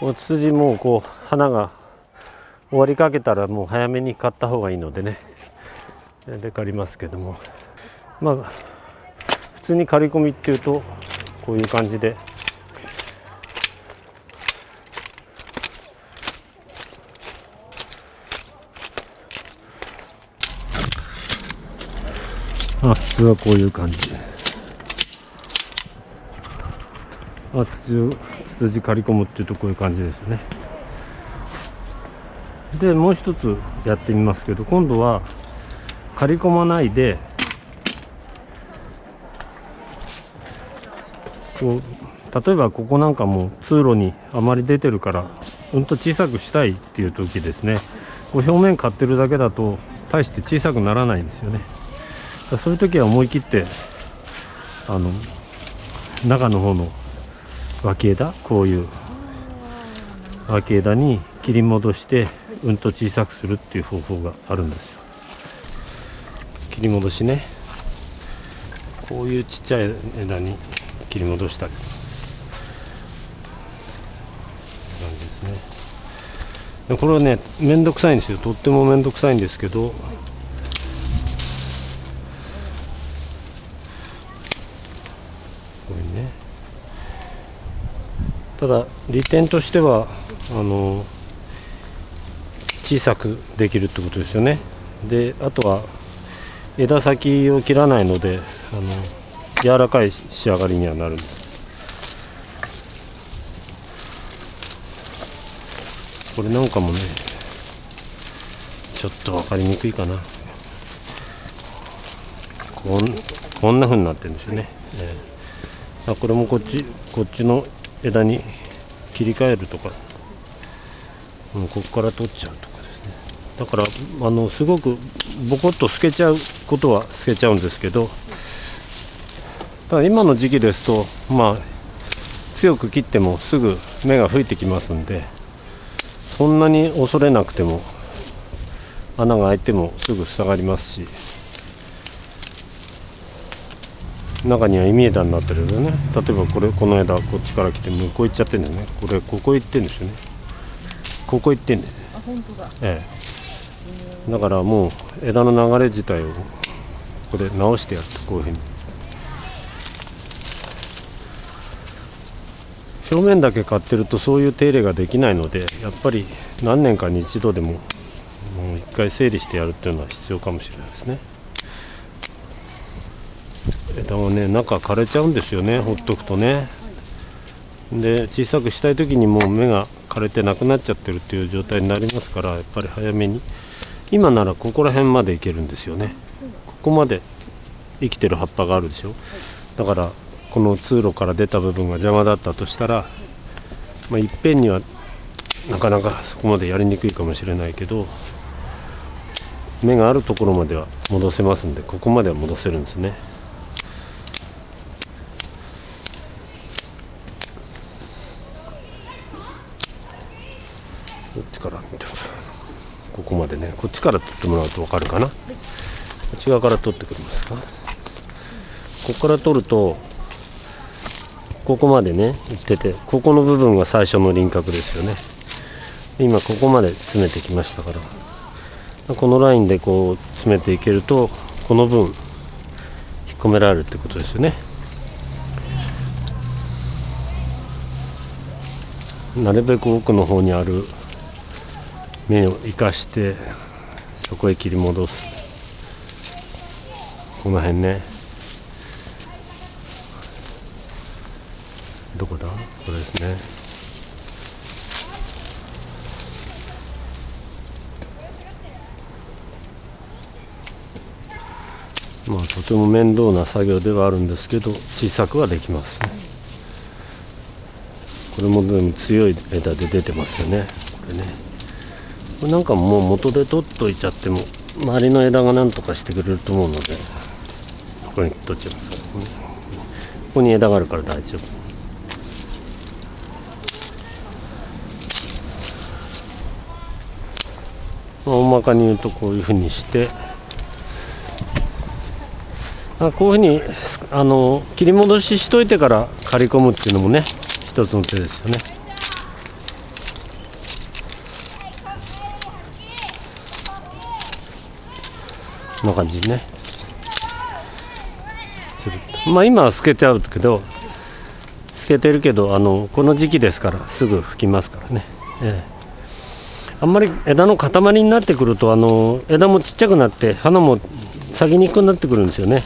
こうツツジもこう花が終わりかけたらもう早めに買った方がいいのでね。で借りますけども。まあ普通に刈り込みっていうとこういう感じで。あ普通はこういう感じ。あツツツツジ刈り込むっていうとこういう感じですよね。でもう一つやってみますけど今度は刈り込まないでこう例えばここなんかも通路にあまり出てるからうんと小さくしたいっていう時ですね。こう表面買ってるだけだと大して小さくならないんですよね。そういう時は思い切ってあの中の方の脇枝こういう脇枝に切り戻してうんと小さくするっていう方法があるんですよ。切り戻しね。こういうちっちゃい枝に切り戻したり。感じですね。これはねめんどくさいんですよ。とってもめんどくさいんですけどこれねただ利点としてはあの小さくできるってことですよね。であとは枝先を切らないのであの柔らかい仕上がりにはなるんです。これなんかもねちょっと分かりにくいかな。こんこんな風になってるんですよね、えー、これもこっちこっちの枝に切り替えるとかもうここから取っちゃうとかですね。だからあのすごくボコッと透けちゃうことは透けちゃうんですけどただ今の時期ですとまあ強く切ってもすぐ芽が吹いてきますんでそんなに恐れなくても穴が開いてもすぐ塞がりますし中には意枝になってるよね。例えばこれこの枝こっちから来て向こう行っちゃってんだよね。これここ行ってんですよね。ここ行ってんだよね。あ本当だ。ええ。だからもう枝の流れ自体をここで直してやるとこういうふうに。表面だけ買ってるとそういう手入れができないのでやっぱり何年かに一度でももう一回整理してやるっていうのは必要かもしれないですね枝はね中枯れちゃうんですよねほっとくとね。で小さくしたい時にもう芽が枯れてなくなっちゃってるっていう状態になりますからやっぱり早めに。今ならここら辺までいけるんですよね。ここまで生きてる葉っぱがあるでしょ。だからこの通路から出た部分が邪魔だったとしたら、まあ、いっぺんにはなかなかそこまでやりにくいかもしれないけど芽があるところまでは戻せますんでここまでは戻せるんですね。こっちからここまでね。こっちから取ってもらうと分かるかな、こっち側から取ってくれますか？ここから取るとここまでね行っててここの部分が最初の輪郭ですよね。今ここまで詰めてきましたから。このラインでこう詰めていけるとこの分引っ込められるってことですよね。なるべく奥の方にある目を生かしてそこへ切り戻す。この辺ね。どこだ？これですね。まあとても面倒な作業ではあるんですけど小さくはできますね。これもでも強い枝で出てますよね。これね。なんかもう元で取っといちゃっても周りの枝が何とかしてくれると思うのでここに取っちゃいますここに枝があるから大丈夫。大まかに言うとこういうふうにして。あこういうふうにあの切り戻ししといてから刈り込むっていうのもね一つの手ですよね。な感じにね。するまあ今は透けてあるけど透けてるけどあのこの時期ですからすぐ吹きますからね、ええ。あんまり枝の塊になってくるとあの枝もちっちゃくなって花も咲きにくくなってくるんですよね。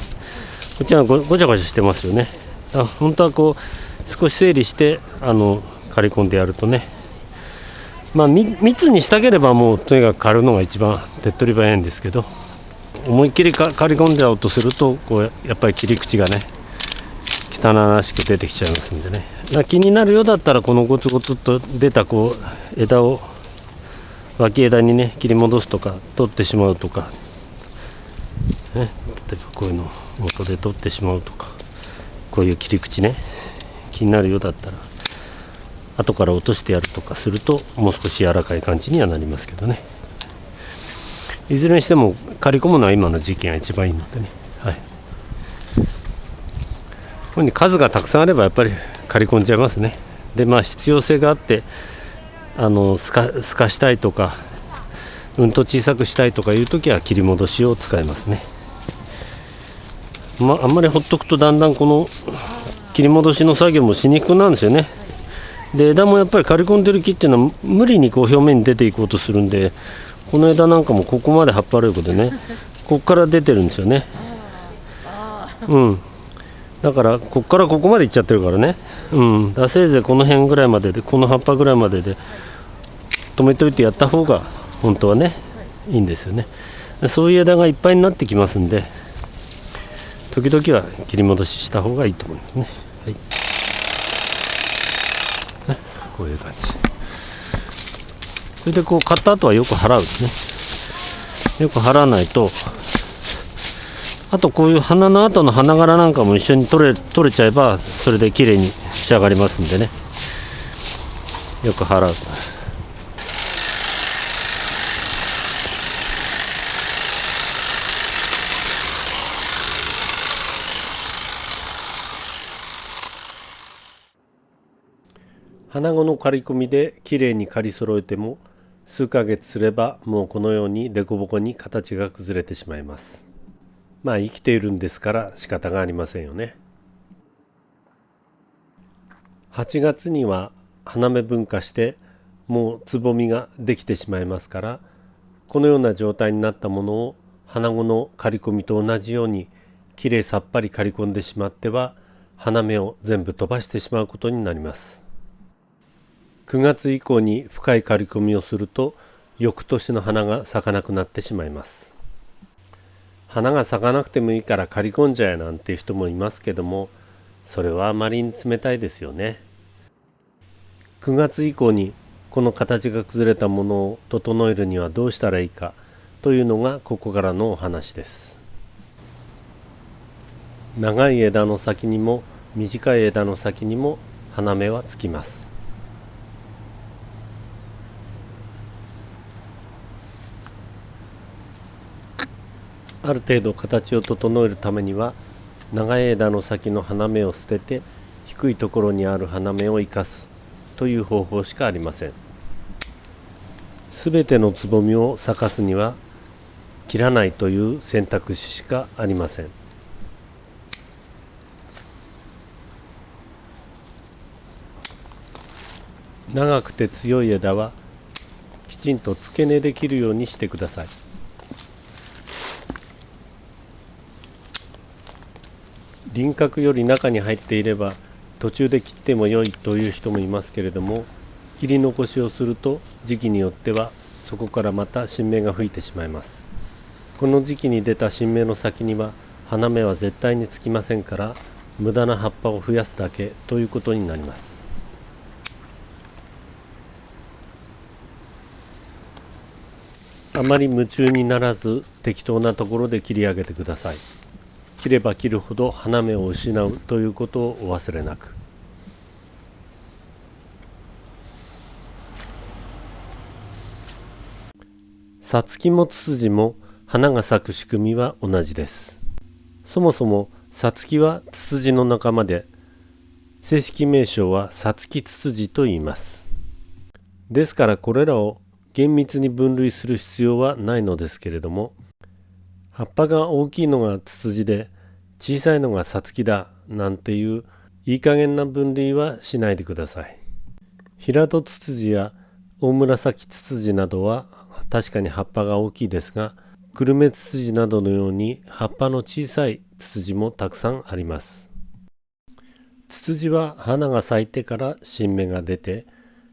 こっちはごごちゃごちゃしてますよね。あ本当はこう少し整理してあの刈り込んでやるとね。まあ密にしたければもうとにかく刈るのが一番手っ取り早いんですけど。思いっきり刈り込んじゃおうとするとこうやっぱり切り口がね汚らしく出てきちゃいますんでね。気になるようだったらこのゴツゴツと出たこう枝を脇枝にね切り戻すとか取ってしまうとか、ね、例えばこういうの元で取ってしまうとかこういう切り口ね。気になるようだったら後から落としてやるとかするともう少し柔らかい感じにはなりますけどね。いずれにしても刈り込むのは今の時期が一番いいのでね。はい。こういうに数がたくさんあればやっぱり刈り込んじゃいますね。でまあ必要性があってあのすかすかしたいとかうんと小さくしたいとかいう時は切り戻しを使いますね、まあ、あんまりほっとくとだんだんこの切り戻しの作業もしにくくなるんですよね。で枝もやっぱり刈り込んでる木っていうのは無理にこう表面に出ていこうとするんでこの枝なんかもここまで葉っぱあることでね こっから出てるんですよね。うん。だからこっからここまでいっちゃってるからね。うん。だせいぜいこの辺ぐらいまででこの葉っぱぐらいまでで止めておいてやった方が本当はねい。いんですよね。そういう枝がいっぱいになってきますんで時々は切り戻しした方がいいと思いますね、はい、ねこういう感じそれでこう買った後はよく払うですね。よく払わないとあとこういう花の後の花柄なんかも一緒に取れ取れちゃえばそれで綺麗に仕上がりますんでね。よく払う。花子の刈り込みできれいに刈り揃えても数ヶ月すればもうこのように凸凹に形が崩れてしまいます。まあ生きているんですから仕方がありませんよね。8月には花芽分化してもうつぼみができてしまいますからこのような状態になったものを花子の刈り込みと同じようにきれいさっぱり刈り込んでしまっては花芽を全部飛ばしてしまうことになります。9月以降に深い刈り込みをすると翌年の花が咲かなくなってしまいます。花が咲かなくてもいいから刈り込んじゃえなんていう人もいますけどもそれはあまりに冷たいですよね。9月以降にこの形が崩れたものを整えるにはどうしたらいいかというのがここからのお話です。長い枝の先にも短い枝の先にも花芽はつきます。ある程度形を整えるためには長い枝の先の花芽を捨てて低いところにある花芽を生かすという方法しかありません。すべてのつぼみを咲かすには切らないという選択肢しかありません。長くて強い枝はきちんと付け根できるようにしてください。輪郭より中に入っていれば途中で切っても良いという人もいますけれども切り残しをすると時期によってはそこからまた新芽が吹いてしまいます。この時期に出た新芽の先には花芽は絶対につきませんから無駄な葉っぱを増やすだけということになります。あまり夢中にならず適当なところで切り上げてください。切れば切るほど花芽を失うということをお忘れなく。さつきもツツジも花が咲く仕組みは同じです。そもそもさつきはツツジの仲間で正式名称はさつきツツジと言います。ですからこれらを厳密に分類する必要はないのですけれども葉っぱが大きいのがツツジで小さいのがサツキだなんていういい加減な分類はしないでください。平戸ツツジや大紫ツツジなどは確かに葉っぱが大きいですがクルメツツジなどのように葉っぱの小さいツツジもたくさんあります。ツツジは花が咲いてから新芽が出て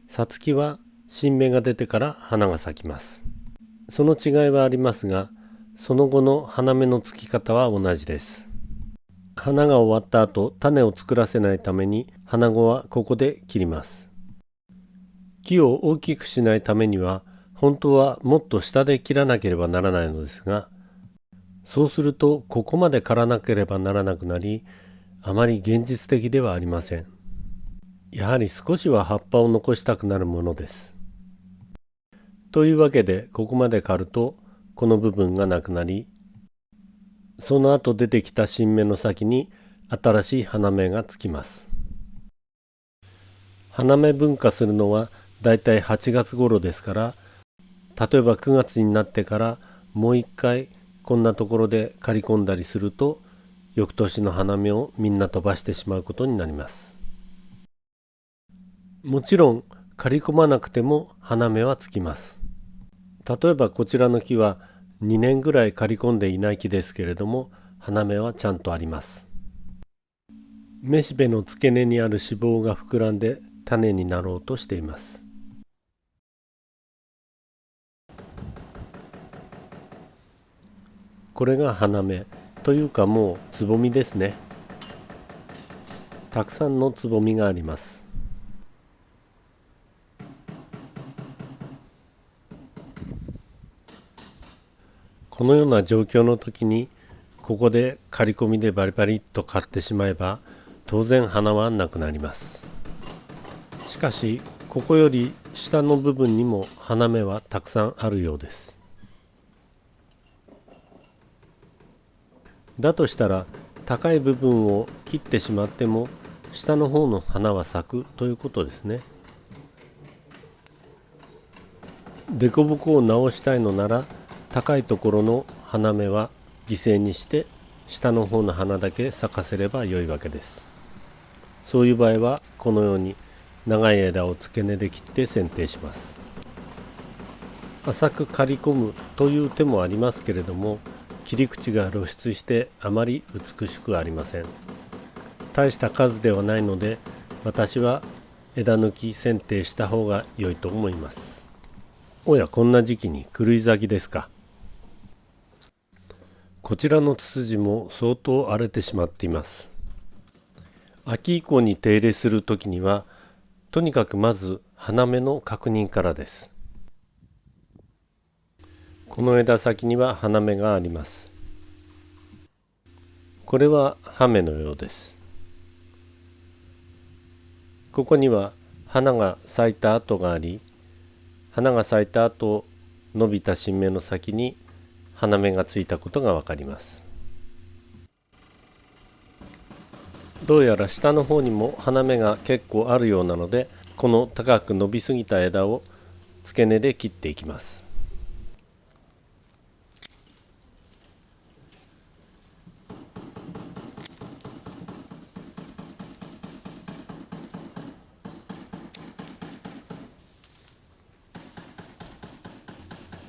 サツキは新芽が出てから花が咲きます。その違いはありますがその後の花芽のつき方は同じです。花が終わった後種を作らせないために花子はここで切ります。木を大きくしないためには本当はもっと下で切らなければならないのですがそうするとここまで刈らなければならなくなりあまり現実的ではありません。やはり少しは葉っぱを残したくなるものです。というわけでここまで刈るとこの部分がなくなりその後出てきた新芽の先に新しい花芽がつきます。花芽分化するのはだいたい8月頃ですから例えば9月になってからもう一回こんなところで刈り込んだりすると翌年の花芽をみんな飛ばしてしまうことになります。もちろん刈り込まなくても花芽はつきます。例えばこちらの木は2年ぐらい刈り込んでいない木ですけれども花芽はちゃんとあります。めしべの付け根にある脂肪が膨らんで種になろうとしています。これが花芽というかもうつぼみですね。たくさんのつぼみがあります。このような状況の時にここで刈り込みでバリバリっと刈ってしまえば当然花はなくなります。しかしここより下の部分にも花芽はたくさんあるようです。だとしたら高い部分を切ってしまっても下の方の花は咲くということですね。凸凹を直したいのなら高いところの花芽は犠牲にして下の方の花だけ咲かせれば良いわけです。そういう場合はこのように長い枝を付け根で切って剪定します。浅く刈り込むという手もありますけれども切り口が露出してあまり美しくありません。大した数ではないので私は枝抜き剪定した方が良いと思います。おやこんな時期に狂い咲きですか。こちらのツツジも相当荒れてしまっています。秋以降に手入れする時にはとにかくまず花芽の確認からです。この枝先には花芽があります。これは葉芽のようです。ここには花が咲いた跡があり花が咲いた後伸びた新芽の先に花芽がついたことがわかります。どうやら下の方にも花芽が結構あるようなのでこの高く伸びすぎた枝を付け根で切っていきます。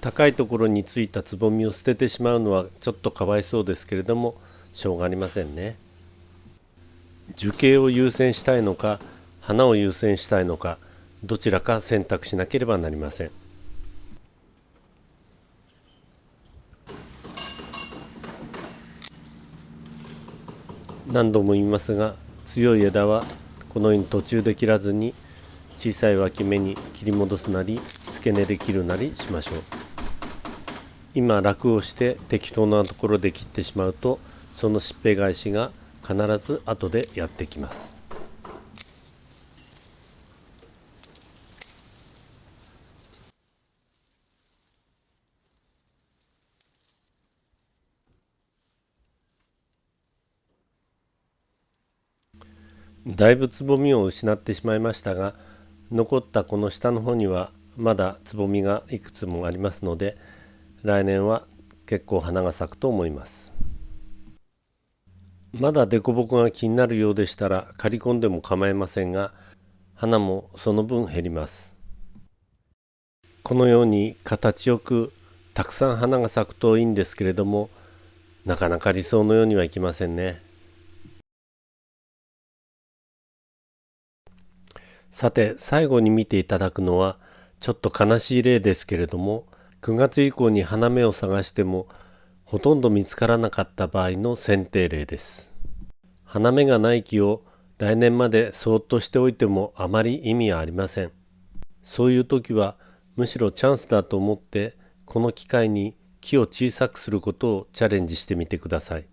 高いところについたつぼみを捨ててしまうのはちょっとかわいそうですけれどもしょうがありませんね樹形を優先したいのか花を優先したいのかどちらか選択しなければなりません何度も言いますが強い枝はこのように途中で切らずに小さい脇芽に切り戻すなり付け根で切るなりしましょう。今楽をして適当なところで切ってしまうとそのしっぺ返しが必ず後でやってきます。だいぶつぼみを失ってしまいましたが残ったこの下の方にはまだつぼみがいくつもありますので来年は結構花が咲くと思います。まだ凸凹が気になるようでしたら刈り込んでも構いませんが花もその分減ります。このように形よくたくさん花が咲くといいんですけれどもなかなか理想のようにはいきませんね。さて最後に見ていただくのはちょっと悲しい例ですけれども9月以降に花芽を探してもほとんど見つからなかった場合の選定例です。花芽がない木を来年までそっとしておいてもあまり意味はありません。そういう時はむしろチャンスだと思ってこの機会に木を小さくすることをチャレンジしてみてください。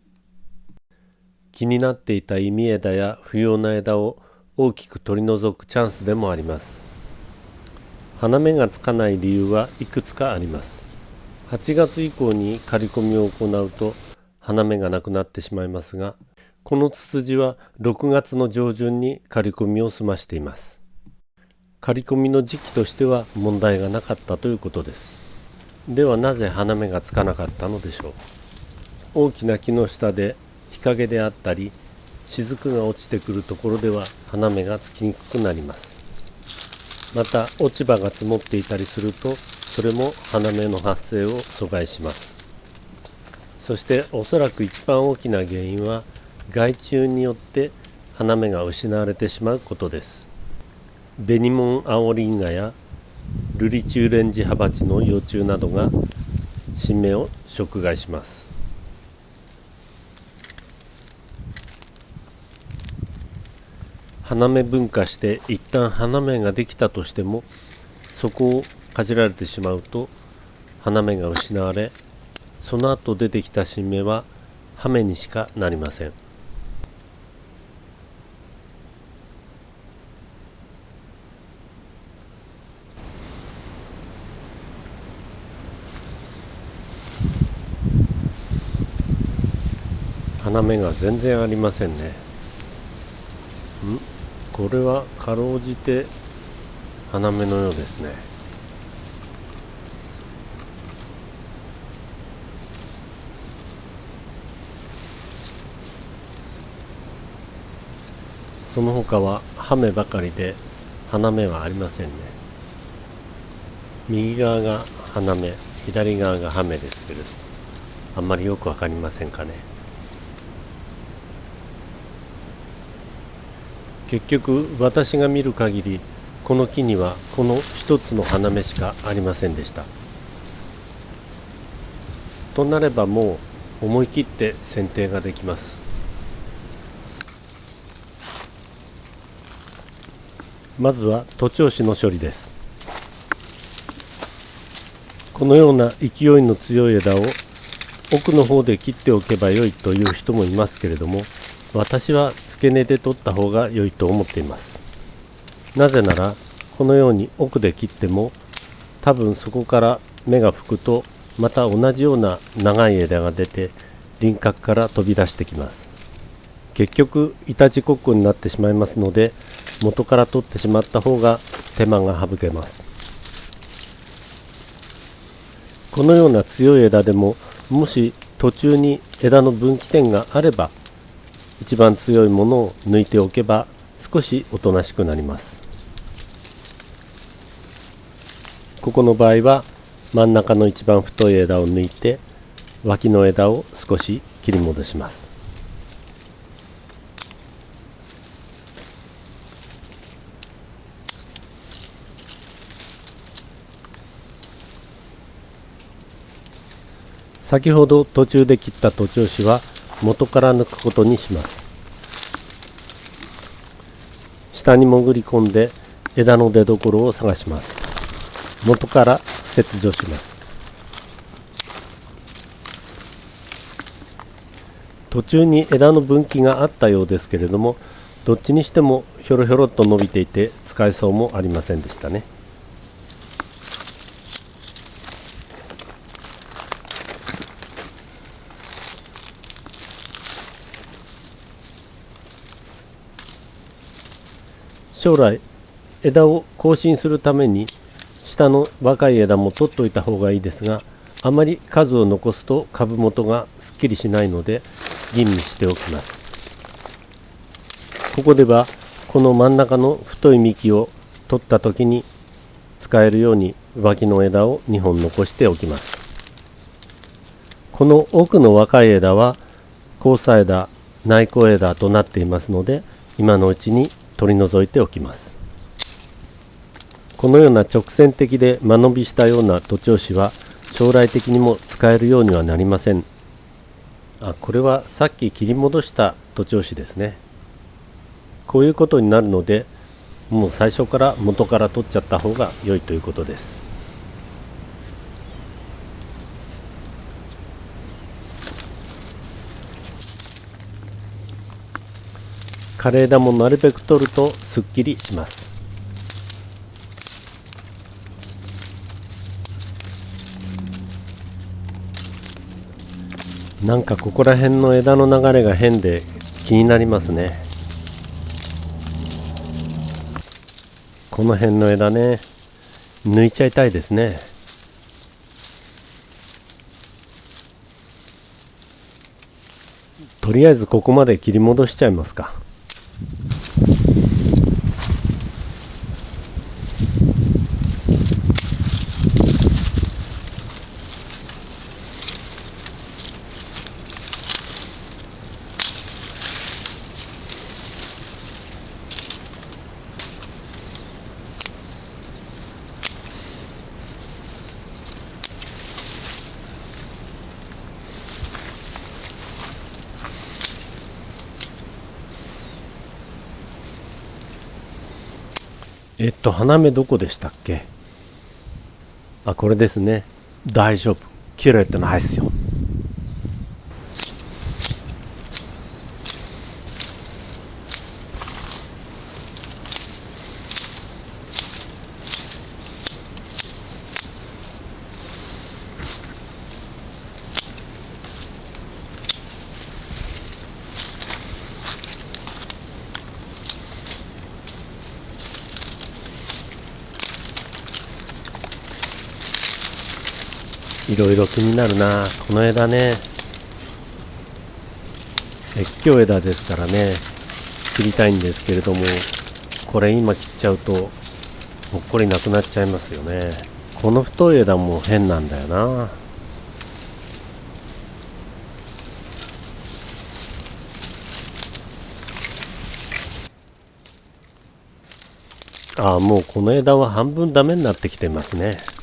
気になっていた意味枝や不要な枝を大きく取り除くチャンスでもあります。花芽がつかない理由はいくつかあります。8月以降に刈り込みを行うと花芽がなくなってしまいますがこのツツジは6月の上旬に刈り込みを済ましています。刈り込みの時期としては問題がなかったということです。ではなぜ花芽がつかなかったのでしょう。大きな木の下で日陰であったり雫が落ちてくるところでは花芽がつきにくくなります。また落ち葉が積もっていたりするとそれも花芽の発生を阻害します。そしておそらく一番大きな原因は害虫によって花芽が失われてしまうことです。ベニモンアオリンガやルリチューレンジハバチの幼虫などが新芽を食害します。花芽分化して一旦花芽ができたとしてもそこをかじられてしまうと花芽が失われその後出てきた新芽は葉芽にしかなりません。花芽が全然ありませんねん？これはかろうじて花芽のようですね。その他は葉芽ばかりで花芽はありませんね。右側が花芽左側が葉芽ですけれどあんまりよくわかりませんかね。結局私が見る限りこの木にはこの一つの花芽しかありませんでした。となればもう思い切って剪定ができます。まずは徒長枝の処理です。このような勢いの強い枝を奥の方で切っておけばよいという人もいますけれども私は付け根で取った方が良いと思っています。なぜならこのように奥で切っても多分そこから芽が吹くとまた同じような長い枝が出て輪郭から飛び出してきます。結局いたちこっこになってしまいますので元から取ってしまった方が手間が省けます。このような強い枝でももし途中に枝の分岐点があれば一番強いものを抜いておけば少しおとなしくなります。ここの場合は真ん中の一番太い枝を抜いて脇の枝を少し切り戻します。先ほど途中で切った徒長枝は元から抜くことにします。下に潜り込んで枝の出所を探します。元から切除します。途中に枝の分岐があったようですけれどもどっちにしてもひょろひょろっと伸びていて使えそうもありませんでしたね。将来枝を更新するために下の若い枝も取っといた方がいいですがあまり数を残すと株元がすっきりしないので吟味しておきます。ここではこの真ん中の太い幹を取った時に使えるように脇の枝を2本残しておきます。この奥の若い枝は交差枝内向枝となっていますので今のうちに取り除いておきます。このような直線的で間延びしたような徒長枝は将来的にも使えるようにはなりません。あこれはさっき切り戻した徒長枝ですね。こういうことになるのでもう最初から元から取っちゃった方が良いということです。枯れ枝もなるべく取るとすっきりします。なんかここら辺の枝の流れが変で気になりますね。この辺の枝ね抜いちゃいたいですね。とりあえずここまで切り戻しちゃいますか。えっと花芽どこでしたっけ？あこれですね。大丈夫。切れてないですよ。ろいろ気になるな。この枝ね。越境枝ですからね。切りたいんですけれどもこれ今切っちゃうともっこりなくなっちゃいますよね。この太い枝も変なんだよな。ああもうこの枝は半分ダメになってきてますね。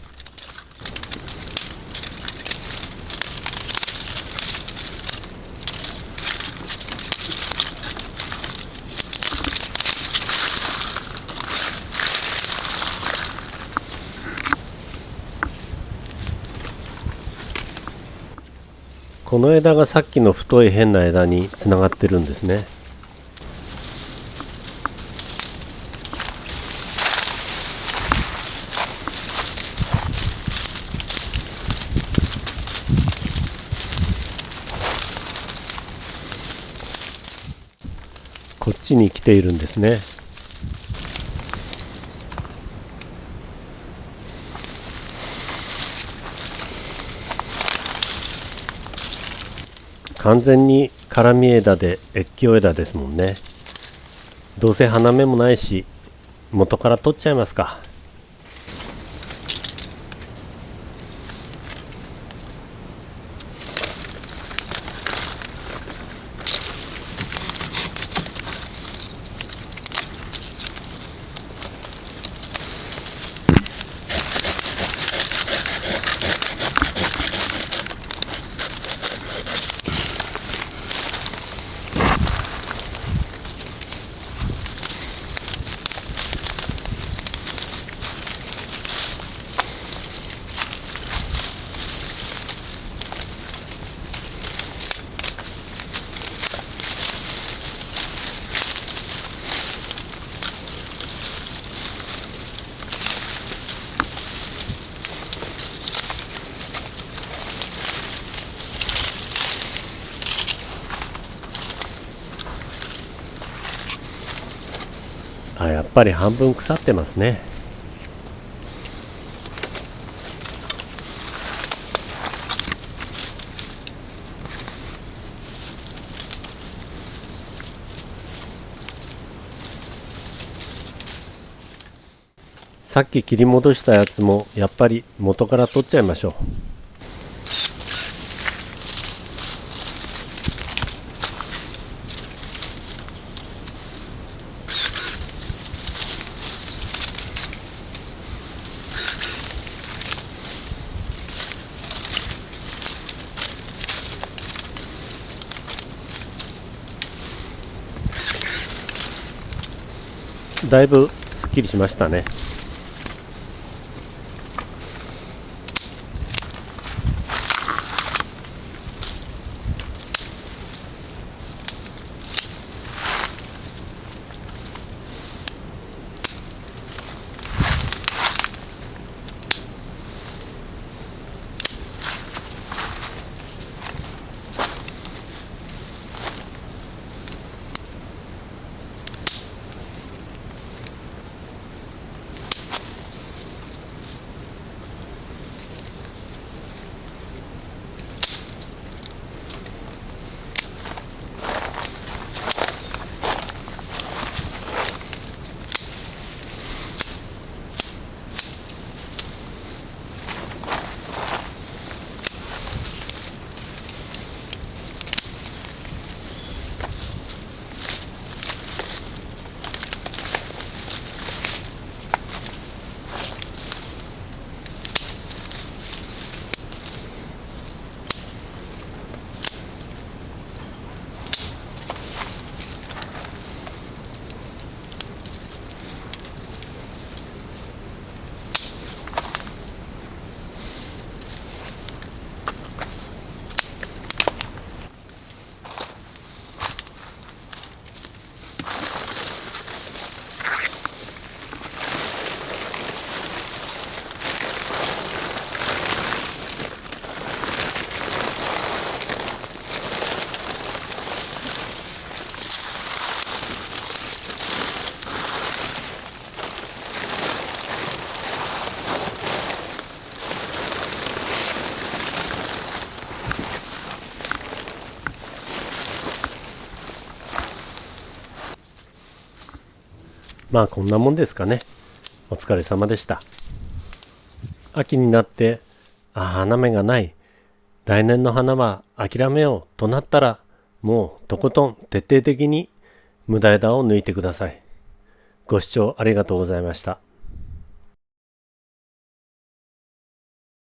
この枝がさっきの太い変な枝につながってるんですね。こっちに来ているんですね。完全に絡み枝で越境枝ですもんね。どうせ花芽もないし元から取っちゃいますか。ぱり半分腐ってますね。さっき切り戻したやつもやっぱり元から取っちゃいましょう。だいぶすっきりしましたね。まあこんなもんですかね。お疲れ様でした。秋になって、あ、花芽がない。来年の花は諦めようとなったら、もうとことん徹底的に無駄枝を抜いてください。ご視聴ありがとうございました。